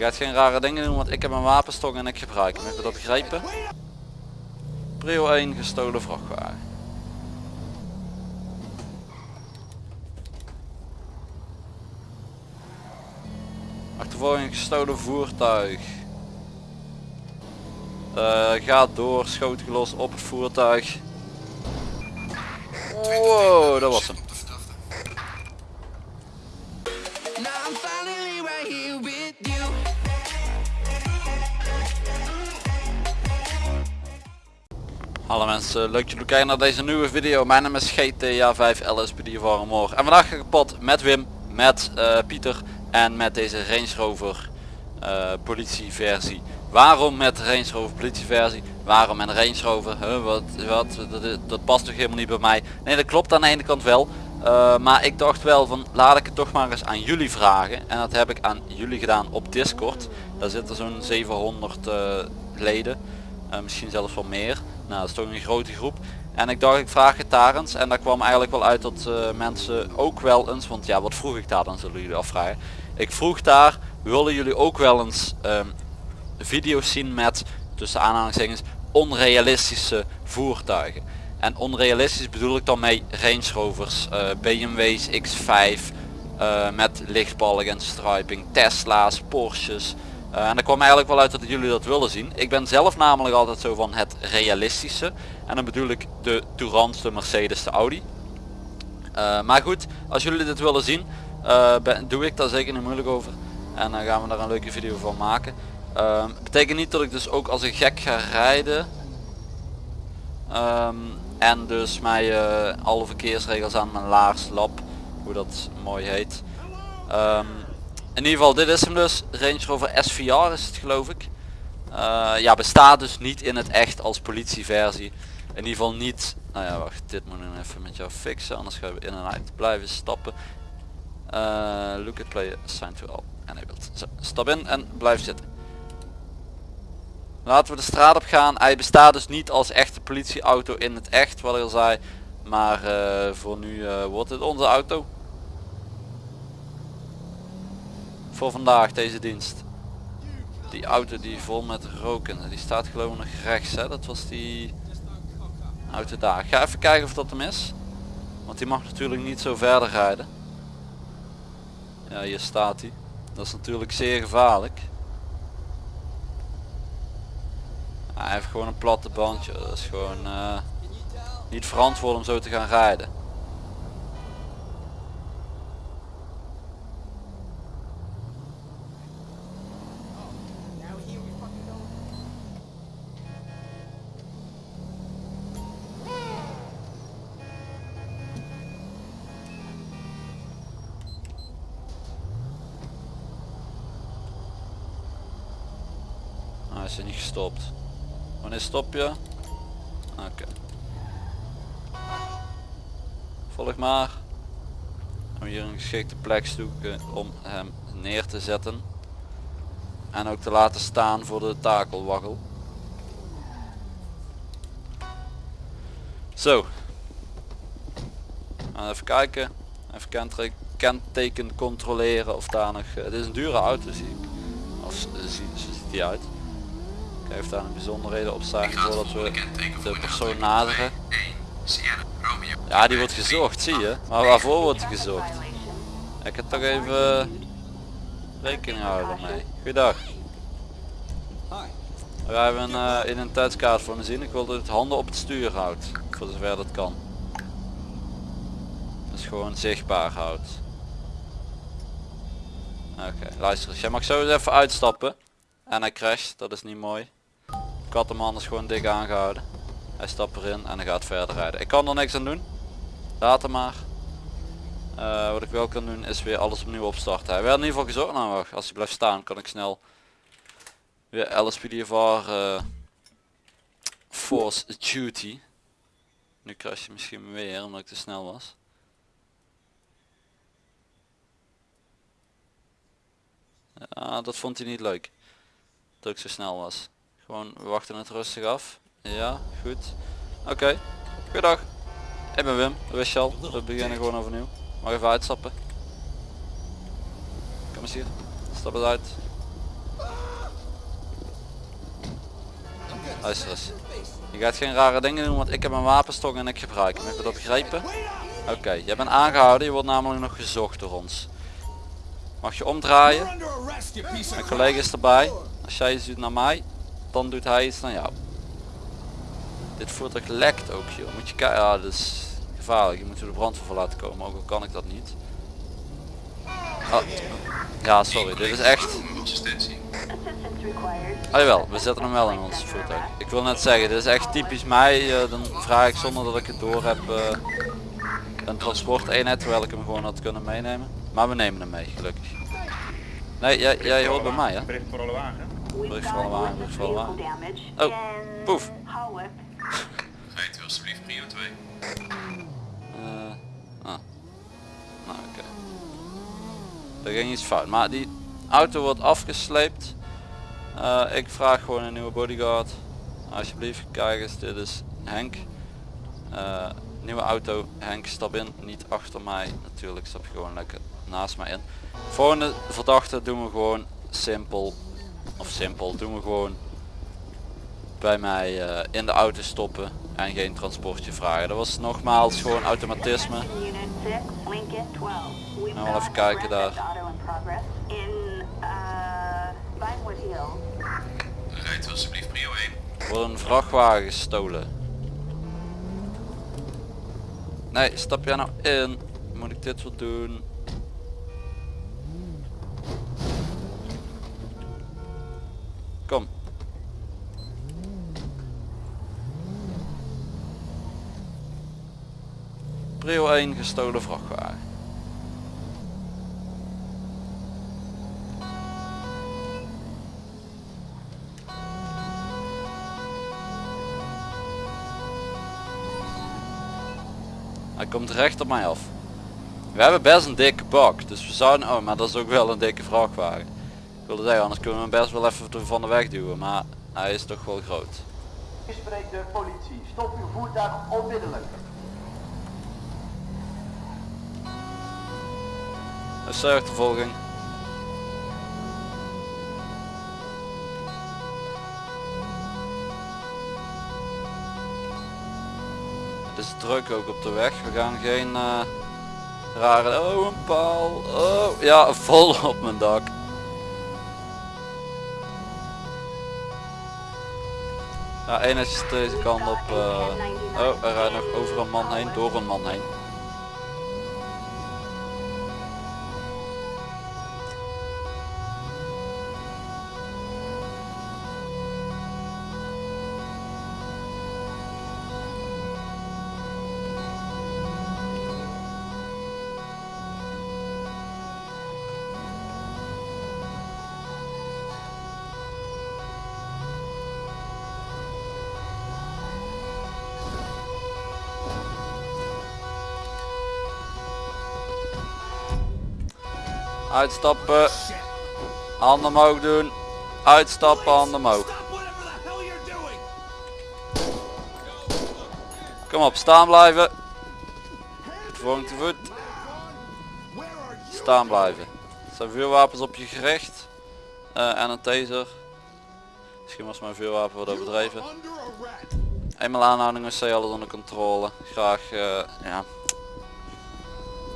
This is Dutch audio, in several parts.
gaat geen rare dingen doen, want ik heb een wapenstok en ik gebruik hem. Heb je dat begrepen? Prio 1 gestolen vrachtwagen. Achtervolging gestolen voertuig. Uh, gaat door, schoot gelost op het voertuig. Wow, dat was hem. Hallo mensen, leuk dat jullie kijken naar deze nieuwe video. Mijn naam is GTA 5 LSPD Warmore. En vandaag ga ik kapot met Wim, met uh, Pieter en met deze Range Rover uh, politieversie. Waarom met Range Rover politieversie? Waarom met Range Rover? Huh, wat, wat, dat, dat, past toch helemaal niet bij mij? Nee dat klopt aan de ene kant wel. Uh, maar ik dacht wel van laat ik het toch maar eens aan jullie vragen. En dat heb ik aan jullie gedaan op Discord. Daar zitten zo'n 700 uh, leden. misschien zelfs wel meer. Nou, dat is toch een grote groep. En ik dacht ik vraag het daar eens. En daar kwam eigenlijk wel uit dat uh, mensen ook wel eens, want ja wat vroeg ik daar dan zullen jullie afvragen. Ik vroeg daar, willen jullie ook wel eens um, video's zien met, tussen aanhalingstekens, onrealistische voertuigen. En onrealistisch bedoel ik dan mee Range Rovers, uh, BMW's X5, uh, met lichtbalk en striping, Tesla's, Porsches, uh, en er kwam eigenlijk wel uit dat jullie dat willen zien. Ik ben zelf namelijk altijd zo van het realistische. En dan bedoel ik de Tourant, de Mercedes, de Audi. Uh, maar goed, als jullie dit willen zien, uh, ben, doe ik daar zeker niet moeilijk over. En dan gaan we daar een leuke video van maken. Um, betekent niet dat ik dus ook als een gek ga rijden. Um, en dus mij alle verkeersregels aan mijn laars lap. Hoe dat mooi heet. Um, in ieder geval dit is hem dus. Range Rover SVR is het geloof ik. Uh, ja bestaat dus niet in het echt als politieversie. In ieder geval niet nou ja wacht dit moet ik even met jou fixen anders gaan we in en uit blijven stappen. Uh, look at play assign to all enabled. Zo, stap in en blijf zitten. Laten we de straat op gaan. Hij bestaat dus niet als echte politieauto in het echt wat ik al zei. Maar uh, voor nu wordt het onze auto voor vandaag deze dienst. Die auto die vol met roken, die staat gewoon nog rechts hè, dat was die auto daar. ga even kijken of dat hem is. Want die mag natuurlijk niet zo verder rijden. Ja hier staat hij. Dat is natuurlijk zeer gevaarlijk. hij heeft gewoon een platte bandje, dat is gewoon uh, niet verantwoord om zo te gaan rijden. Is niet gestopt. Wanneer stop je? Oké. Volg maar. Om hier een geschikte plek zoeken om hem neer te zetten. En ook te laten staan voor de takelwaggel. Zo. Even kijken. Even kenteken controleren of daar nog... Het is een dure auto zie ik. Of ziet die uit even daar een bijzonderheden op staan voordat we de persoon naderen. Ja die wordt gezocht zie je. Maar waarvoor wordt die gezocht? Ik heb toch even rekening houden mee. Goeiedag. We hebben een uh, identiteitskaart voor me zien. Ik wil dat het handen op het stuur houdt. Voor zover dat kan. Dus gewoon zichtbaar houdt. Oké, luister eens. Jij mag zo eens even uitstappen. En hij crasht, dat is niet mooi. Ik had hem anders gewoon dik aangehouden. Hij stapt erin en hij gaat verder rijden. Ik kan er niks aan doen. Laat hem maar. Uh, wat ik wel kan doen is weer alles opnieuw opstarten. Hij werd in ieder geval gezorgd. Nou wacht, als hij blijft staan kan ik snel weer LSPDFR uh, eh, Force Duty. Nu crash je misschien weer omdat ik te snel was. Ja, dat vond hij niet leuk. Dat ik zo snel was. Gewoon, we wachten het rustig af. Ja, goed. Oké, okay. dag. Ik ben Wim, wist je al. We beginnen gewoon overnieuw. Mag even uitstappen. Kom eens hier. Stap het uit. Luister eens. Je gaat geen rare dingen doen, want ik heb een wapenstok en ik gebruik hem. Heb je dat begrepen? Oké, Je jij bent aangehouden. Je wordt namelijk nog gezocht door ons. Mag je omdraaien? Mijn collega is erbij. Als jij ziet naar mij, dan doet hij iets naar jou. Dit voertuig lekt ook joh. Moet je kijken. Ja, dat is gevaarlijk. Je moet er de brandweer voor laten komen. Ook al kan ik dat niet. Oh. Ja, sorry. Dit is echt... Ah jawel, we zetten hem wel in ons voertuig. Ik wil net zeggen, dit is echt typisch mij. Uh, dan vraag ik zonder dat ik het door heb uh, een transporteenheid terwijl ik hem gewoon had kunnen meenemen. Maar we nemen hem mee, gelukkig. Nee, jij, jij hoort bij mij hè? Bericht voor alle wagen. Bericht voor alle wagen, bericht voor alle wagen. Oh, poef. Rijdt u alsjeblieft prio 2. Uh, ah. Nou oké. Okay. Er ging iets fout. Maar die auto wordt afgesleept. Uh, ik vraag gewoon een nieuwe bodyguard. Alsjeblieft, kijk eens, dit is Henk. Uh, nieuwe auto, Henk stap in, niet achter mij. Natuurlijk stap je gewoon lekker naast mij in. Volgende verdachte doen we gewoon simpel. Of simpel, doen we gewoon bij mij uh, in de auto stoppen en geen transportje vragen. Dat was nogmaals gewoon automatisme. Nou, wel even kijken daar. Rijdt alsjeblieft prio 1. Wordt een vrachtwagen gestolen. Nee, stap jij nou in? Moet ik dit wel doen? Prio 1 gestolen vrachtwagen. Hij komt recht op mij af. We hebben best een dikke bak, dus we zouden... Oh, maar dat is ook wel een dikke vrachtwagen. Ik wilde zeggen, anders kunnen we hem best wel even van de weg duwen, maar hij is toch wel groot. U spreekt de politie. Stop uw voertuig onmiddellijk. Een achtervolging. Het is druk ook op de weg. We gaan geen uh, rare... Oh, een paal. Oh, ja, vol op mijn dak. Ja, is deze kant op. Uh, oh, er rijdt nog over een man heen, door een man heen. Uitstappen. Handen omhoog doen. Uitstappen, handen omhoog. Kom op, staan blijven. Vorm te voet. Staan blijven. Er zijn vuurwapens op je gericht. Uh, en een taser. Misschien was mijn vuurwapen wat overdreven. Eenmaal aanhouding is alles onder controle. Graag, uh, ja.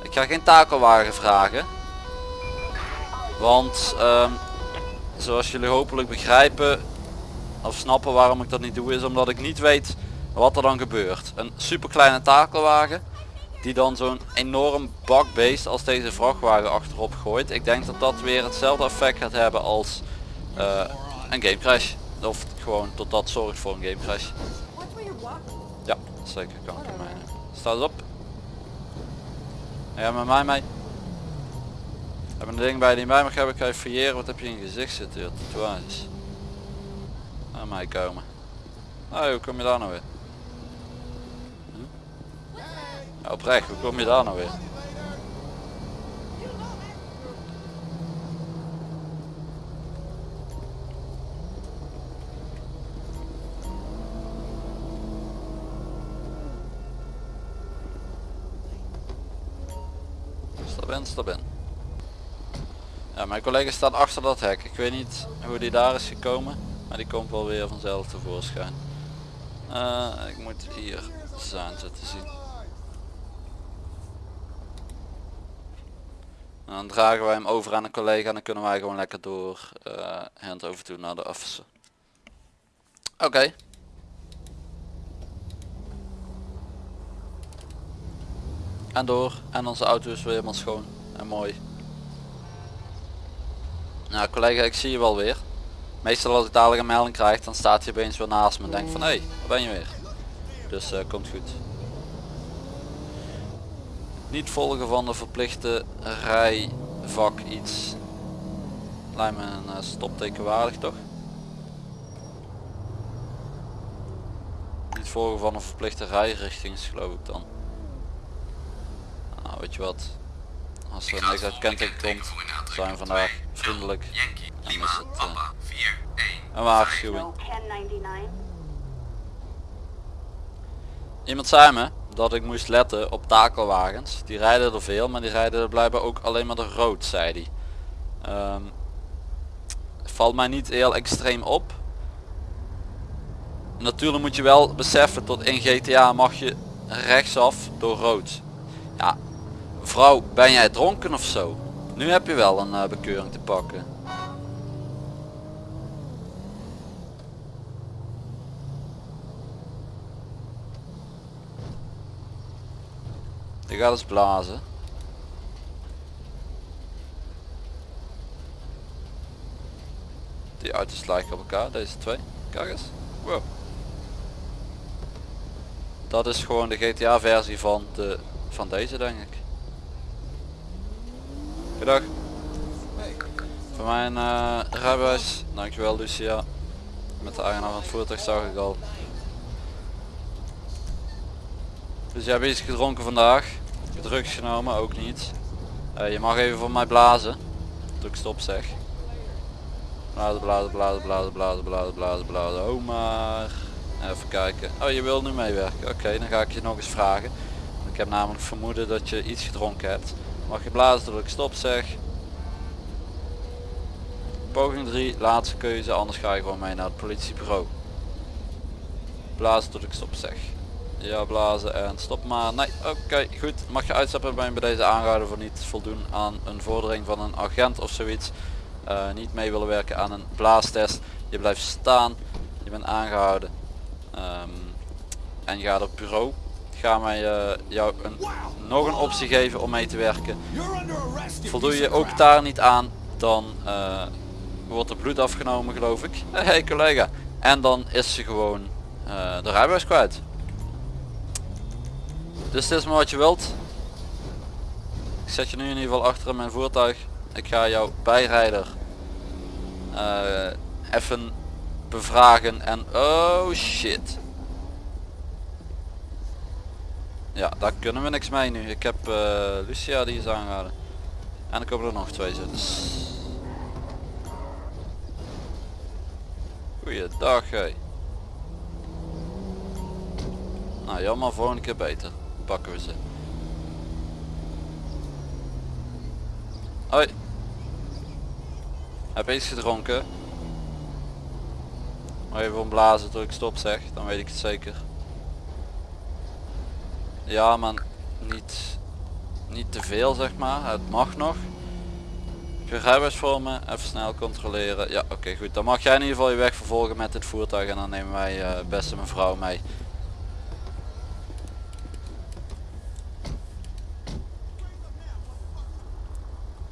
Ik ga geen takelwagen vragen. Want um, zoals jullie hopelijk begrijpen of snappen waarom ik dat niet doe is omdat ik niet weet wat er dan gebeurt. Een super kleine takelwagen die dan zo'n enorm bakbeest als deze vrachtwagen achterop gooit. Ik denk dat dat weer hetzelfde effect gaat hebben als uh, een game crash. Of gewoon tot dat zorgt voor een game crash. Ja, zeker kan ik mij. Sta eens op. Ja, met mij mee. Heb een ding bij die bij mag hebben, kan je fouilleren. Wat heb je in je gezicht zitten? Ja, tatoeages. Naar mij komen. Oh, hoe kom je daar nou weer? Hm? Oprecht, hoe kom je daar nou weer? Stap in, stap in. Ja, mijn collega staat achter dat hek. Ik weet niet hoe die daar is gekomen. Maar die komt wel weer vanzelf tevoorschijn. Eh, ik moet hier zijn te zien. En dan dragen wij hem over aan een collega en dan kunnen wij gewoon lekker door eh hand over toe naar de officer. Oké. En door. En onze auto is weer helemaal schoon en mooi. Nou collega, ik zie je wel weer. Meestal als ik dadelijk een melding krijg, dan staat hij opeens weer naast me en denk van hé, hey, waar ben je weer? Dus eh, komt goed. Niet volgen van de verplichte rijvak iets. Lijkt me een eh, stopteken waardig toch? Niet volgen van een verplichte rijrichtings geloof ik dan. Nou weet je wat. Als er niks uit kenteken komt, zijn we vandaag vriendelijk. Yankee, En Lima, is het Papa, 4, 1. een waarschuwing. No 1099. Iemand zei me dat ik moest letten op takelwagens. Die rijden er veel, maar die rijden er blijkbaar ook alleen maar de rood, zei hij. Ehm, valt mij niet heel extreem op. Natuurlijk moet je wel beseffen, tot in GTA mag je rechtsaf door rood. Ja, vrouw, ben jij dronken of zo? Nu heb je wel een eh, bekeuring te pakken. Je gaat eens blazen. Die auto's lijken op elkaar, deze twee. Kijk eens. Wow. Dat is gewoon de GTA versie van, de, van deze denk ik. Goedendag. Voor mijn eh, rijbewijs. Dankjewel Lucia. Met de eigenaar van het voertuig zag ik al. Dus jij hebt iets gedronken vandaag. Drugs genomen, ook niet. Eh, je mag even voor mij blazen. Toen ik stop zeg. Blazen, blazen, blazen, blazen, blazen, blazen, blazen, blazen. Oh maar. Even kijken. Oh je wil nu meewerken. Oké, dan ga ik je nog eens vragen. Ik heb namelijk vermoeden dat je iets gedronken hebt. Mag je blazen tot ik stop zeg. Poging 3, laatste keuze, anders ga je gewoon mee naar het politiebureau. Blazen tot ik stop zeg. Ja, blazen en stop maar. Nee, oké, goed. Mag je uitstappen ben je bij deze aangehouden voor niet voldoen aan een vordering van een agent of zoiets. Eh, niet mee willen werken aan een blaastest. Je blijft staan. Je bent aangehouden. Ehm, en je gaat op bureau. Gaan wij eh, jou een, nog een optie geven om mee te werken. Voldoe je ook daar niet aan, dan eh, wordt er bloed afgenomen geloof ik. Hey collega. En dan is ze gewoon eh, de rijbewijs kwijt. Dus dit is maar wat je wilt. Ik zet je nu in ieder geval achter in mijn voertuig. Ik ga jouw bijrijder even bevragen en oh shit. Ja, daar kunnen we niks mee nu. Ik heb eh, Lucia die is aangehouden. En er komen er nog twee. Dus... Goeiedag hé. Nou jammer, volgende keer beter. Pakken we ze. Hoi. Heb je iets gedronken? Maar even omblazen tot ik stop zeg, dan weet ik het zeker. Ja, maar niet, niet te veel zeg maar. Het mag nog. Je rijbewijs voor me? Even snel controleren. Ja, oké goed. Dan mag jij in ieder geval je weg vervolgen met dit voertuig en dan nemen wij eh, beste mevrouw mee.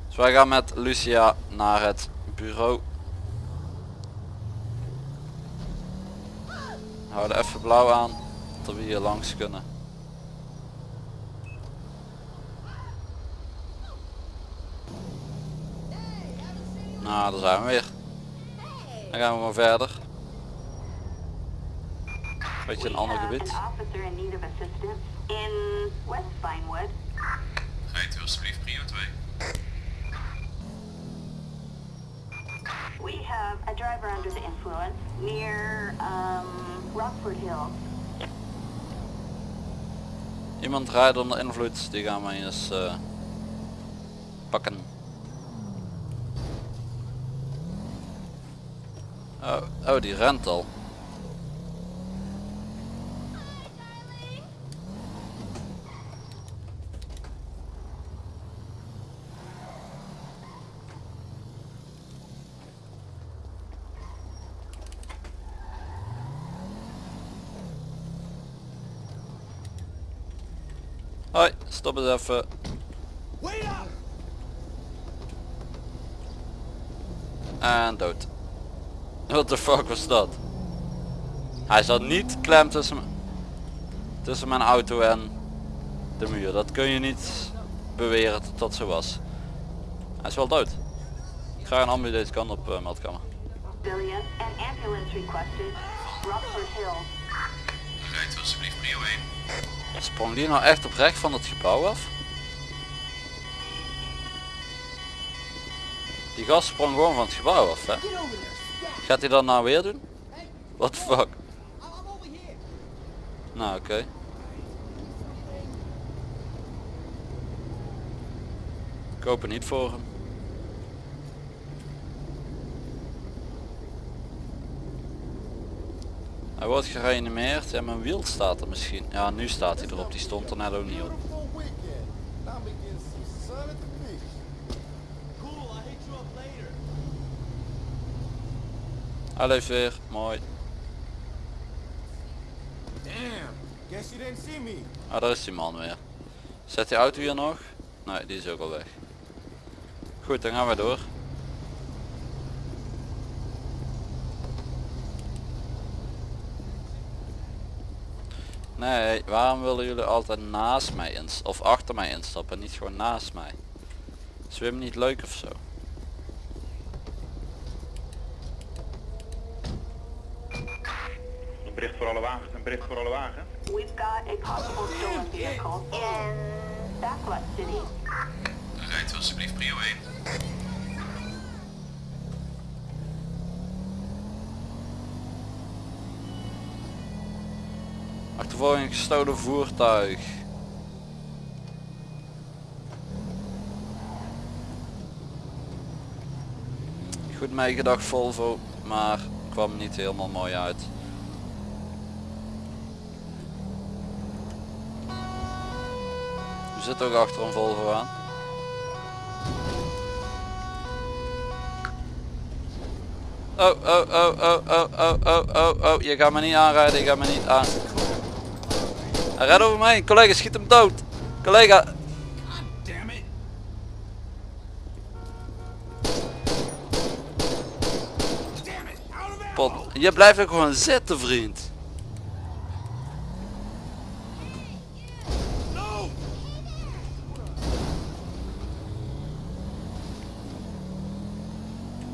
Dus wij gaan met Lucia naar het bureau. Houden even blauw aan, dat we hier langs kunnen. Nou, daar zijn we weer. Dan gaan we maar verder. Beetje een We ander gebied. Rijdt u alsjeblieft prio 2. We have a driver under the influence near um, Rockford Hill. Iemand rijdt onder invloed, die gaan we eens eh, pakken. Oh, die rent al. Hoi, stop eens even. En dood. What the fuck was dat? Hij zat niet klem tussen, tussen mijn auto en de muur. Dat kun je niet beweren dat dat zo was. Hij is wel dood. Ik ga een ambulance deze kant op uh, meldkamer. Rijdt alsjeblieft prio 1. Sprong die nou echt oprecht van het gebouw af? Die gast sprong gewoon van het gebouw af hè? Gaat hij dat nou weer doen? What fuck? Nou oké. Ik hoop het niet voor hem. Hij wordt gereanimeerd en mijn wiel staat er misschien. Ja nu staat hij erop, die stond er net ook niet op. Leeft weer, mooi. Damn. Guess you didn't see me. Ah daar is die man weer. Zet die auto hier nog? Nee, die is ook al weg. Goed, dan gaan we door. Nee, waarom willen jullie altijd naast mij ins of achter mij instappen, niet gewoon naast mij? Zwem niet leuk of zo? Bericht voor alle wagens, een bericht voor alle wagens. We've got a possible stolen vehicle in Backlot City. Rijdt u alsjeblieft prio 1. Achtervolging gestolen voertuig. Goed meegedacht Volvo, maar kwam niet helemaal mooi uit. Zitten ook achter een Volvo aan. Oh, oh, oh, oh, oh, oh, oh, oh, oh, je gaat me niet aanrijden, je gaat me niet aan. Hij rijdt over mij, collega schiet hem dood. Collega. Pot. Je blijft ook gewoon zitten vriend.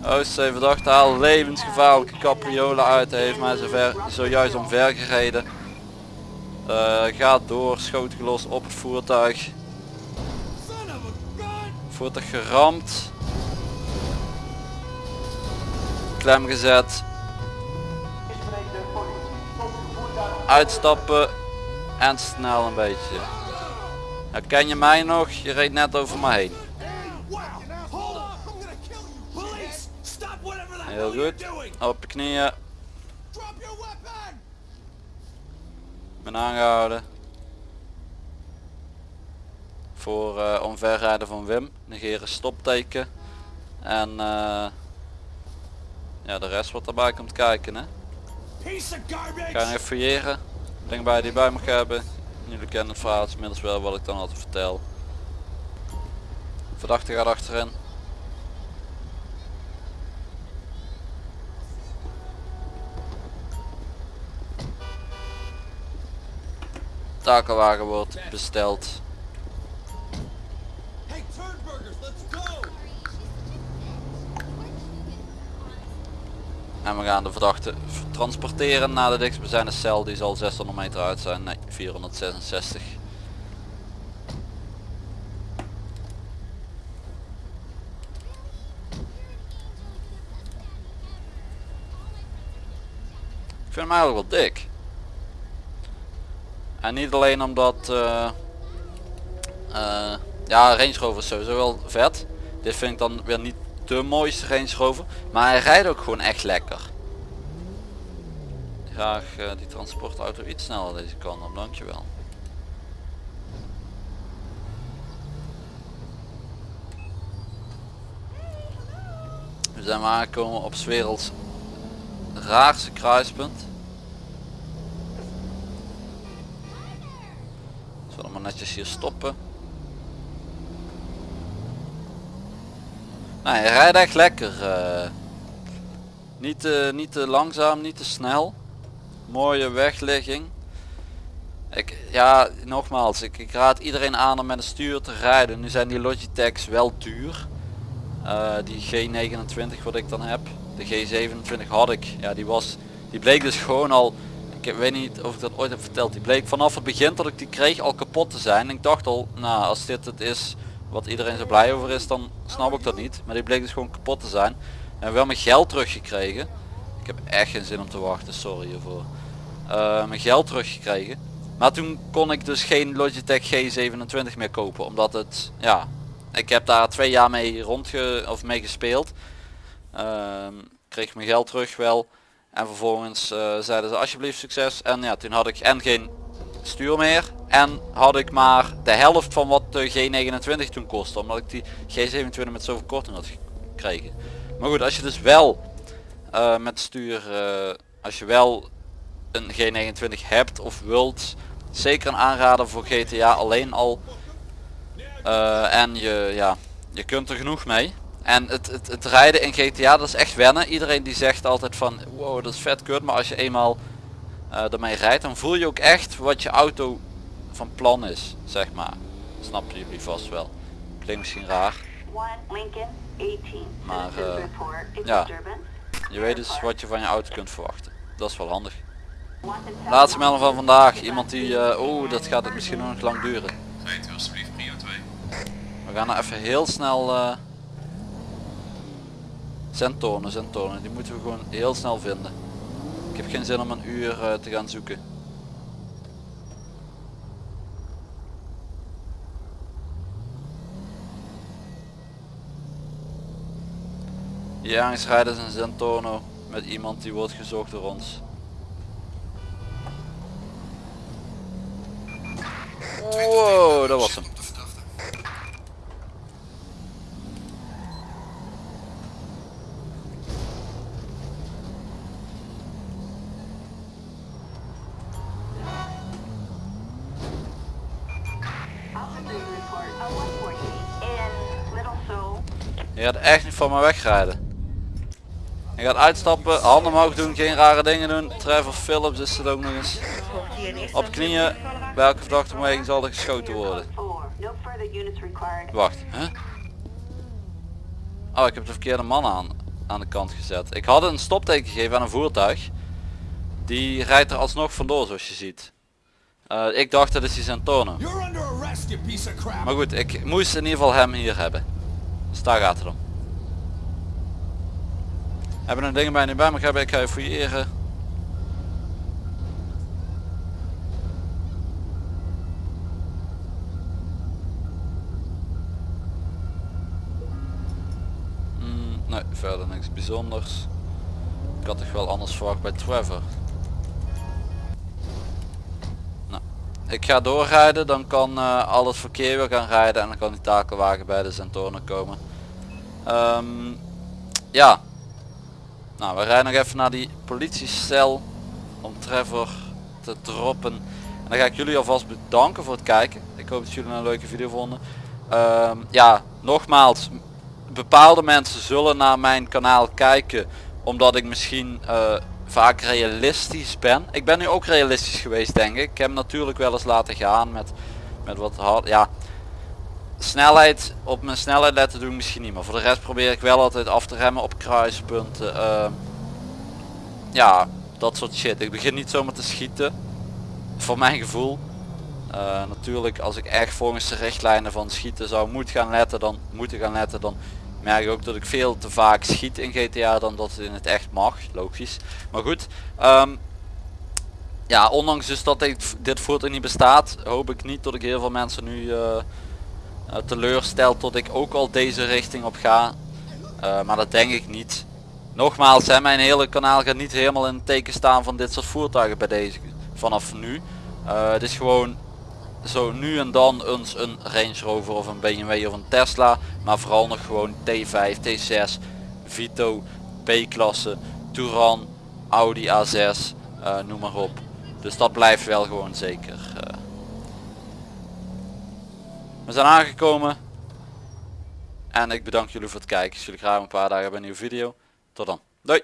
Oostzee verdachte haal levensgevaarlijke capriolen uit. Heeft mij zover, zojuist omver gereden. Eh, gaat door, schoot gelost op het voertuig. Voertuig geramd. Klem gezet. Uitstappen. En snel een beetje. Herken je mij nog? Je reed net over me heen. Goed. Op je knieën. Ben aangehouden. Voor eh, omverrijden van Wim. Negeren stopteken. En eh, ja de rest wat erbij komt kijken hè. Ga even fouilleren. Denk bij die bij mag hebben. Jullie kennen het verhaal inmiddels wel wat ik dan altijd vertel. Verdachte gaat achterin takelwagen wordt besteld. En we gaan de verdachte transporteren naar de dichtstbijzijnde cel. Die zal 600 meter uit zijn. Nee, 466. Ik vind hem eigenlijk wel dik. En niet alleen omdat... eh, eh, ja, Range Rover is sowieso wel vet. Dit vind ik dan weer niet de mooiste Range Rover. Maar hij rijdt ook gewoon echt lekker. graag eh, die transportauto iets sneller deze kant op, dankjewel. We zijn aangekomen op 's werelds raarste kruispunt. Maar netjes hier stoppen. Nou, hij rijdt echt lekker. eh. niet, te, niet te langzaam, niet te snel. Mooie wegligging. Ik, ja, nogmaals, ik, ik raad iedereen aan om met een stuur te rijden. Nu zijn die Logitechs wel duur. Eh, die G29 wat ik dan heb. De G27 had ik. Ja, die was, die bleek dus gewoon al. Ik weet niet of ik dat ooit heb verteld. Die bleek vanaf het begin dat ik die kreeg al kapot te zijn. Ik dacht al, nou als dit het is wat iedereen zo blij over is, dan snap ik dat niet. Maar die bleek dus gewoon kapot te zijn. En wel mijn geld teruggekregen. Ik heb echt geen zin om te wachten, sorry hiervoor. Eh, mijn geld teruggekregen. Maar toen kon ik dus geen Logitech G27 meer kopen. Omdat het, ja, ik heb daar twee jaar mee rondge of mee gespeeld. Ehm, kreeg mijn geld terug wel. En vervolgens eh, zeiden ze alsjeblieft succes. En ja, toen had ik en geen stuur meer. En had ik maar de helft van wat de G29 toen kostte. Omdat ik die G27 met zoveel korting had gekregen. Maar goed, als je dus wel eh, met stuur, eh, als je wel een G29 hebt of wilt, zeker een aanrader voor GTA alleen al. En je, ja, je kunt er genoeg mee. En het, het, het rijden in GTA dat is echt wennen. Iedereen die zegt altijd van wow dat is vet kut. Maar als je eenmaal eh ermee rijdt dan voel je ook echt wat je auto van plan is. Zeg maar. Snappen jullie vast wel. Klinkt misschien raar. One Lincoln 18. Maar, eh, ja. Je weet dus wat je van je auto kunt verwachten. Dat is wel handig. Laatste melding van vandaag. Iemand die, eh oh dat gaat het misschien nog lang duren. Rijdt u alsjeblieft prio 2. We gaan nou even heel snel eh Zentonen, Zentonen. Die moeten we gewoon heel snel vinden. Ik heb geen zin om een uur eh, te gaan zoeken. Ze een Zentono met iemand die wordt gezocht door ons. Wow, dat was hem. Gaat echt niet van me wegrijden. Je gaat uitstappen, handen omhoog doen, geen rare dingen doen. Trevor Phillips is het ook nog eens. Op knieën, bij elke verdachte beweging zal er geschoten worden. Code 4. No further units required. Wacht, hè? Oh, ik heb de verkeerde man aan, aan de kant gezet. Ik had een stopteken gegeven aan een voertuig. Die rijdt er alsnog vandoor zoals je ziet. Eh, ik dacht dat is die Santone. Maar goed, ik moest in ieder geval hem hier hebben. Dus daar gaat het om. Hebben een dingen bij nu bij me hebben, ik ga je fouilleren. Mm, nee, verder niks bijzonders. Ik had toch wel anders verwacht bij Trevor. Ik ga doorrijden, dan kan eh, al het verkeer weer gaan rijden en dan kan die takelwagen bij de Zentonen komen. Ehm, ja, nou we rijden nog even naar die politiecel om Trevor te droppen. En dan ga ik jullie alvast bedanken voor het kijken. Ik hoop dat jullie een leuke video vonden. Ehm, ja, nogmaals, bepaalde mensen zullen naar mijn kanaal kijken omdat ik misschien eh, vaak realistisch ben. Ik ben nu ook realistisch geweest denk ik. Ik heb natuurlijk wel eens laten gaan met, met wat hard. Ja, snelheid op mijn snelheid letten doen misschien niet. Maar voor de rest probeer ik wel altijd af te remmen op kruispunten. ehm, ja, dat soort shit. Ik begin niet zomaar te schieten. Voor mijn gevoel. Eh, natuurlijk als ik echt volgens de richtlijnen van schieten zou moeten gaan letten dan moeten gaan letten dan merk ook dat ik veel te vaak schiet in GTA dan dat het in het echt mag logisch. Maar goed ehm, ja ondanks dus dat dit, dit voertuig niet bestaat hoop ik niet dat ik heel veel mensen nu eh, teleurstel tot ik ook al deze richting op ga. Eh, maar dat denk ik niet. Nogmaals, hè, mijn hele kanaal gaat niet helemaal in het teken staan van dit soort voertuigen bij deze vanaf nu. Het is gewoon zo nu en dan eens een Range Rover of een BMW of een Tesla. Maar vooral nog gewoon T5, T6, Vito, B-klasse, Touran, Audi A6, eh, noem maar op. Dus dat blijft wel gewoon zeker. eh. We zijn aangekomen. En ik bedank jullie voor het kijken. Ik zie jullie graag een paar dagen bij een nieuwe video. Tot dan. Doei.